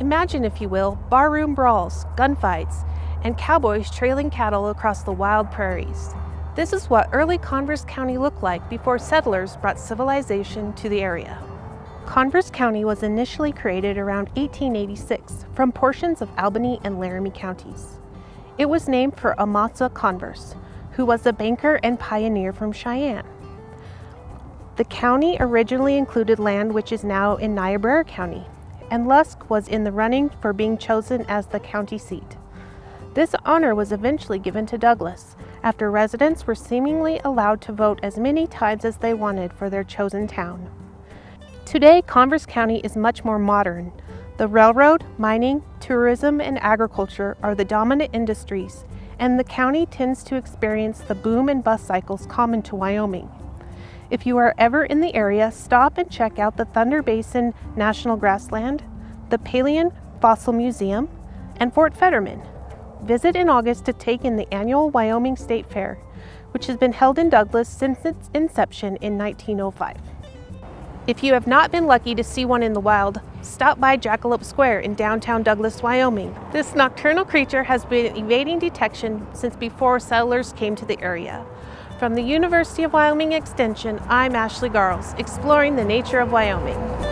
Imagine, if you will, barroom brawls, gunfights, and cowboys trailing cattle across the wild prairies. This is what early Converse County looked like before settlers brought civilization to the area. Converse County was initially created around 1886 from portions of Albany and Laramie counties. It was named for Amasa Converse, who was a banker and pioneer from Cheyenne. The county originally included land which is now in Niobrara County, and Lusk was in the running for being chosen as the county seat. This honor was eventually given to Douglas, after residents were seemingly allowed to vote as many times as they wanted for their chosen town. Today, Converse County is much more modern. The railroad, mining, tourism, and agriculture are the dominant industries, and the county tends to experience the boom and bust cycles common to Wyoming. If you are ever in the area, stop and check out the Thunder Basin National Grassland, the Paleon Fossil Museum, and Fort Fetterman. Visit in August to take in the annual Wyoming State Fair, which has been held in Douglas since its inception in 1905. If you have not been lucky to see one in the wild, stop by Jackalope Square in downtown Douglas, Wyoming. This nocturnal creature has been evading detection since before settlers came to the area. From the University of Wyoming Extension, I'm Ashley Garles, exploring the nature of Wyoming.